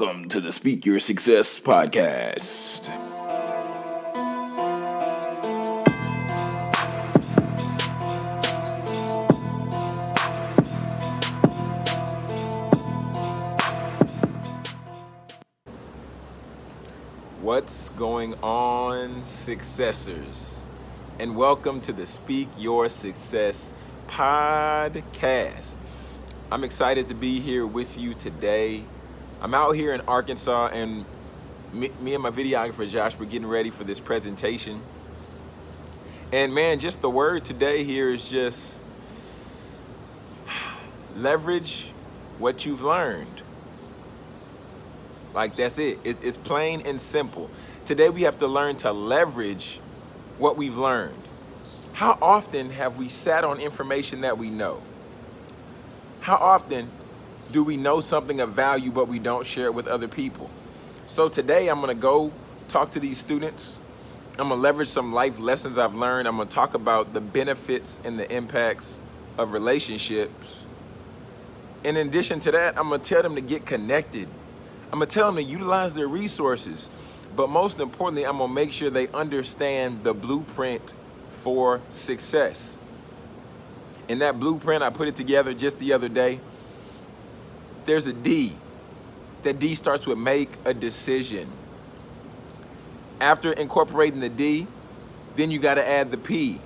Welcome to the Speak Your Success podcast. What's going on, successors? And welcome to the Speak Your Success podcast. I'm excited to be here with you today. I'm out here in Arkansas, and me, me and my videographer Josh were getting ready for this presentation. And man, just the word today here is just leverage what you've learned. Like that's it. It's, it's plain and simple. Today we have to learn to leverage what we've learned. How often have we sat on information that we know? How often do we know something of value but we don't share it with other people? So today I'm gonna go talk to these students. I'm gonna leverage some life lessons I've learned. I'm gonna talk about the benefits and the impacts of relationships. And in addition to that, I'm gonna tell them to get connected I'm gonna tell them to utilize their resources. But most importantly, I'm gonna make sure they understand the blueprint for success. In that blueprint, I put it together just the other day. There's a D. That D starts with make a decision. After incorporating the D, then you gotta add the P.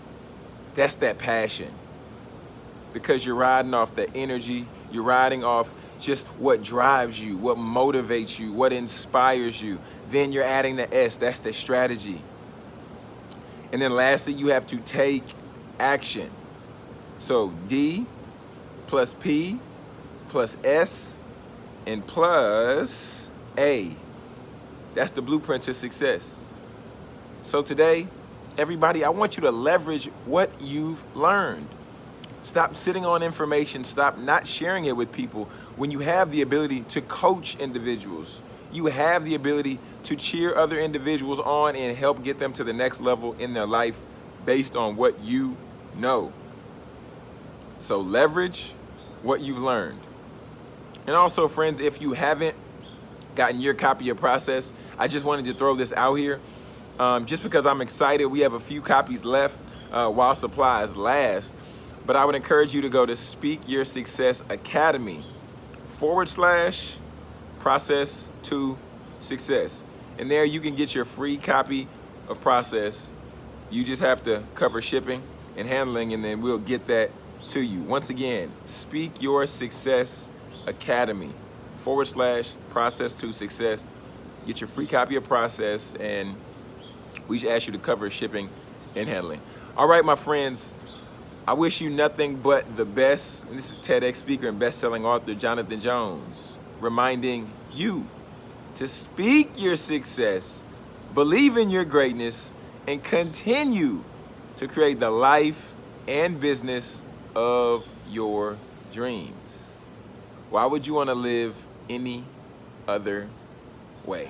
That's that passion. Because you're riding off the energy, you're riding off just what drives you, what motivates you, what inspires you. Then you're adding the S, that's the strategy. And then lastly, you have to take action. So D plus P plus S and plus A. That's the blueprint to success. So today, everybody, I want you to leverage what you've learned. Stop sitting on information. Stop not sharing it with people when you have the ability to coach individuals. You have the ability to cheer other individuals on and help get them to the next level in their life based on what you know. So leverage what you've learned. And also, friends, if you haven't gotten your copy of Process, I just wanted to throw this out here. Um, just because I'm excited, we have a few copies left uh, while supplies last. But I would encourage you to go to Speak Your Success Academy forward slash process to success. And there you can get your free copy of process. You just have to cover shipping and handling and then we'll get that to you. Once again, Speak Your Success Academy forward slash process to success. Get your free copy of process and we should ask you to cover shipping and handling. All right, my friends, I wish you nothing but the best. This is TEDx speaker and best-selling author Jonathan Jones, reminding you to speak your success, believe in your greatness, and continue to create the life and business of your dreams. Why would you want to live any other way?